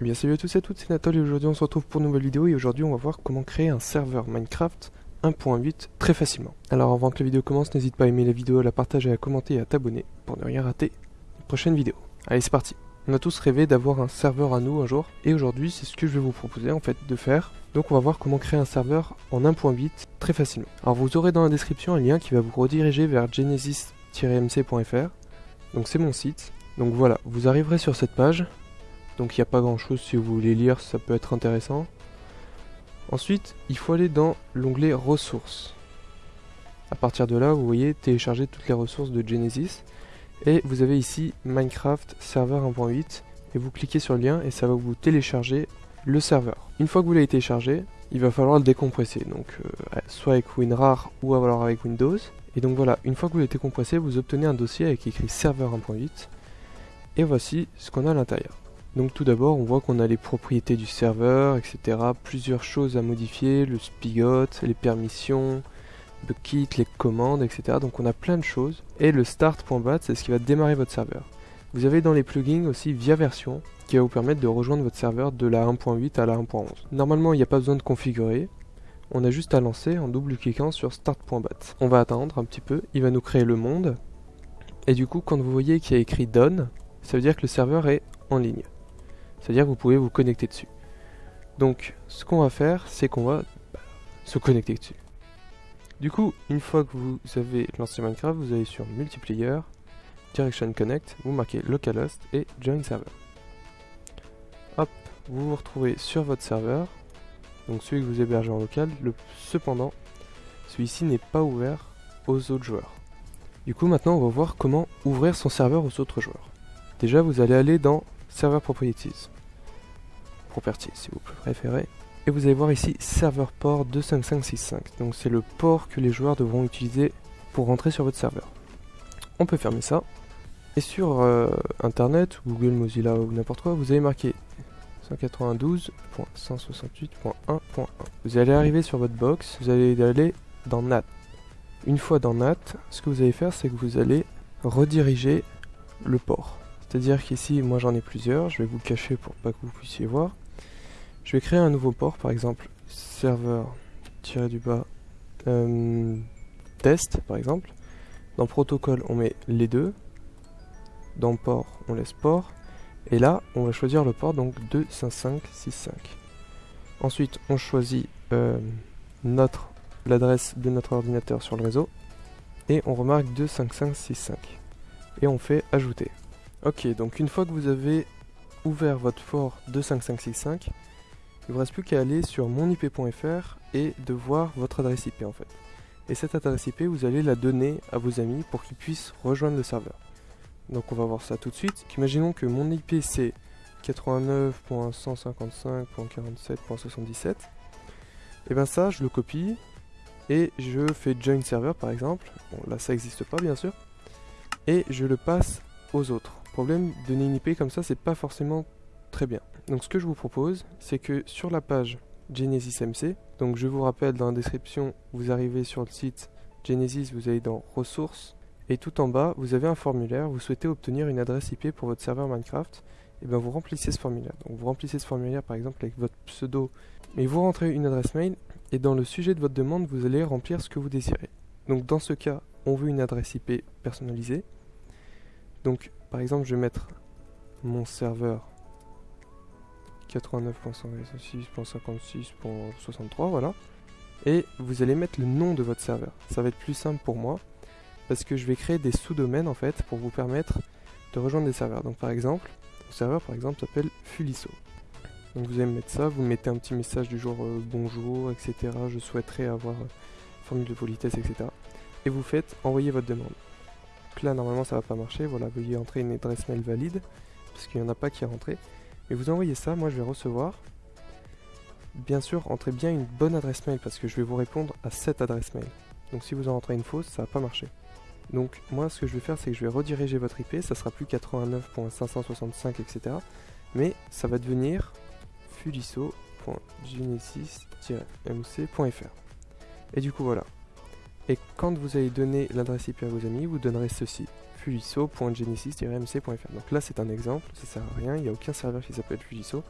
Eh bien salut à tous et à toutes, c'est Nathalie et aujourd'hui on se retrouve pour une nouvelle vidéo et aujourd'hui on va voir comment créer un serveur Minecraft 1.8 très facilement. Alors avant que la vidéo commence, n'hésite pas à aimer la vidéo, à la partager, à commenter et à t'abonner pour ne rien rater une prochaine vidéo. Allez c'est parti On a tous rêvé d'avoir un serveur à nous un jour et aujourd'hui c'est ce que je vais vous proposer en fait de faire. Donc on va voir comment créer un serveur en 1.8 très facilement. Alors vous aurez dans la description un lien qui va vous rediriger vers genesis-mc.fr donc c'est mon site. Donc voilà, vous arriverez sur cette page donc il n'y a pas grand chose si vous voulez lire, ça peut être intéressant. Ensuite, il faut aller dans l'onglet ressources. À partir de là, vous voyez télécharger toutes les ressources de Genesis. Et vous avez ici Minecraft Server 1.8 et vous cliquez sur le lien et ça va vous télécharger le serveur. Une fois que vous l'avez téléchargé, il va falloir le décompresser, donc euh, soit avec WinRAR ou alors avec Windows. Et donc voilà, une fois que vous l'avez décompressé, vous obtenez un dossier avec écrit serveur 1.8 et voici ce qu'on a à l'intérieur. Donc tout d'abord, on voit qu'on a les propriétés du serveur, etc. Plusieurs choses à modifier, le spigot, les permissions, le kit, les commandes, etc. Donc on a plein de choses. Et le start.bat, c'est ce qui va démarrer votre serveur. Vous avez dans les plugins aussi via version, qui va vous permettre de rejoindre votre serveur de la 1.8 à la 1.11. Normalement, il n'y a pas besoin de configurer. On a juste à lancer en double-cliquant sur start.bat. On va attendre un petit peu, il va nous créer le monde. Et du coup, quand vous voyez qu'il y a écrit done, ça veut dire que le serveur est en ligne. C'est-à-dire que vous pouvez vous connecter dessus. Donc, ce qu'on va faire, c'est qu'on va bah, se connecter dessus. Du coup, une fois que vous avez lancé Minecraft, vous allez sur Multiplayer, Direction Connect, vous marquez Localhost et Join Server. Hop, vous vous retrouvez sur votre serveur, donc celui que vous hébergez en local. Cependant, celui-ci n'est pas ouvert aux autres joueurs. Du coup, maintenant, on va voir comment ouvrir son serveur aux autres joueurs. Déjà, vous allez aller dans Server Properties. Properties, si vous préférez. Et vous allez voir ici Serveur Port 25565. Donc c'est le port que les joueurs devront utiliser pour rentrer sur votre serveur. On peut fermer ça. Et sur euh, Internet, Google, Mozilla ou n'importe quoi, vous allez marquer 192.168.1.1. Vous allez arriver sur votre box, vous allez aller dans NAT. Une fois dans NAT, ce que vous allez faire, c'est que vous allez rediriger le port. C'est-à-dire qu'ici, moi j'en ai plusieurs, je vais vous le cacher pour pas que vous puissiez voir. Je vais créer un nouveau port, par exemple, serveur tiré du bas euh, test, par exemple. Dans protocole, on met les deux. Dans port, on laisse port. Et là, on va choisir le port, donc 25565. Ensuite, on choisit euh, notre l'adresse de notre ordinateur sur le réseau. Et on remarque 25565. Et on fait ajouter. Ok, donc une fois que vous avez ouvert votre fort 25565, il ne vous reste plus qu'à aller sur monip.fr et de voir votre adresse IP en fait. Et cette adresse IP, vous allez la donner à vos amis pour qu'ils puissent rejoindre le serveur. Donc on va voir ça tout de suite. Imaginons que mon IP c'est 89.155.47.77. Et bien ça, je le copie et je fais join server par exemple. Bon là ça n'existe pas bien sûr. Et je le passe aux autres problème, donner une IP comme ça, c'est pas forcément très bien. Donc ce que je vous propose, c'est que sur la page Genesis MC, donc je vous rappelle dans la description, vous arrivez sur le site Genesis, vous allez dans ressources, et tout en bas, vous avez un formulaire, vous souhaitez obtenir une adresse IP pour votre serveur Minecraft, et bien vous remplissez ce formulaire. Donc vous remplissez ce formulaire par exemple avec votre pseudo, mais vous rentrez une adresse mail, et dans le sujet de votre demande, vous allez remplir ce que vous désirez. Donc dans ce cas, on veut une adresse IP personnalisée. Donc par exemple, je vais mettre mon serveur 89.166.56.63, voilà. Et vous allez mettre le nom de votre serveur. Ça va être plus simple pour moi, parce que je vais créer des sous-domaines en fait, pour vous permettre de rejoindre des serveurs. Donc par exemple, mon serveur par exemple s'appelle Fuliso. Donc vous allez mettre ça, vous mettez un petit message du genre euh, bonjour, etc. Je souhaiterais avoir euh, formule de politesse, etc. Et vous faites envoyer votre demande là normalement ça va pas marcher, voilà, veuillez entrer une adresse mail valide, parce qu'il n'y en a pas qui est rentré. Mais vous envoyez ça, moi je vais recevoir. Bien sûr, entrez bien une bonne adresse mail, parce que je vais vous répondre à cette adresse mail. Donc si vous en rentrez une fausse, ça va pas marcher. Donc moi ce que je vais faire c'est que je vais rediriger votre IP, ça sera plus 89.565 etc. Mais ça va devenir fuliso.genesis-mc.fr Et du coup voilà, et quand vous allez donner l'adresse IP à vos amis, vous donnerez ceci fujiso.genesis-mc.fr. Donc là, c'est un exemple, ça sert à rien, il n'y a aucun serveur qui s'appelle Fujiso,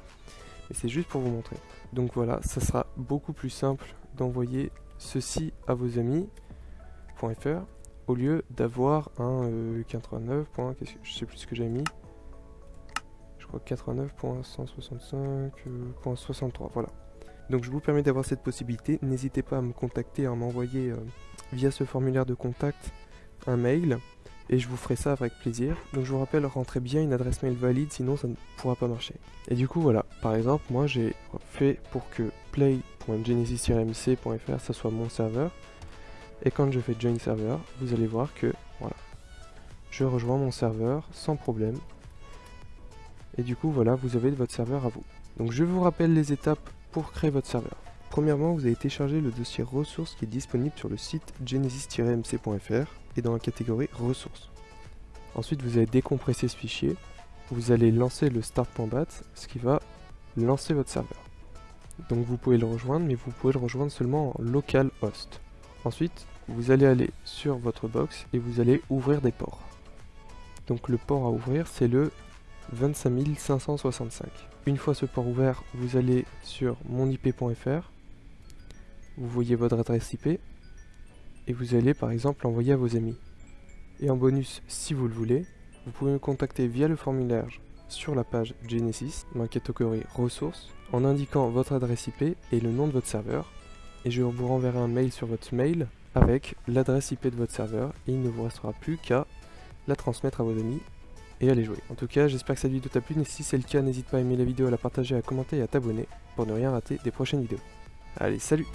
mais c'est juste pour vous montrer. Donc voilà, ça sera beaucoup plus simple d'envoyer ceci à vos amis.fr au lieu d'avoir un 89. Euh, que, je sais plus ce que j'ai mis. Je crois 89.165.63. Voilà. Donc je vous permets d'avoir cette possibilité. N'hésitez pas à me contacter, à m'envoyer euh, via ce formulaire de contact un mail et je vous ferai ça avec plaisir. Donc je vous rappelle, rentrez bien une adresse mail valide, sinon ça ne pourra pas marcher. Et du coup voilà, par exemple, moi j'ai fait pour que play.genesis-mc.fr ça soit mon serveur. Et quand je fais join server, vous allez voir que voilà, je rejoins mon serveur sans problème. Et du coup voilà, vous avez votre serveur à vous. Donc je vous rappelle les étapes pour créer votre serveur. Premièrement, vous allez télécharger le dossier ressources qui est disponible sur le site genesis-mc.fr et dans la catégorie ressources. Ensuite, vous allez décompresser ce fichier. Vous allez lancer le start.bat, ce qui va lancer votre serveur. Donc vous pouvez le rejoindre, mais vous pouvez le rejoindre seulement en local host. Ensuite, vous allez aller sur votre box et vous allez ouvrir des ports. Donc le port à ouvrir, c'est le 25565. Une fois ce port ouvert, vous allez sur monip.fr vous voyez votre adresse IP et vous allez par exemple l'envoyer à vos amis. Et en bonus, si vous le voulez, vous pouvez me contacter via le formulaire sur la page Genesis dans catégorie ressources en indiquant votre adresse IP et le nom de votre serveur et je vous renverrai un mail sur votre mail avec l'adresse IP de votre serveur et il ne vous restera plus qu'à la transmettre à vos amis et à les jouer. En tout cas, j'espère que cette vidéo t'a plu, et si c'est le cas, n'hésite pas à aimer la vidéo, à la partager, à commenter et à t'abonner pour ne rien rater des prochaines vidéos. Allez, salut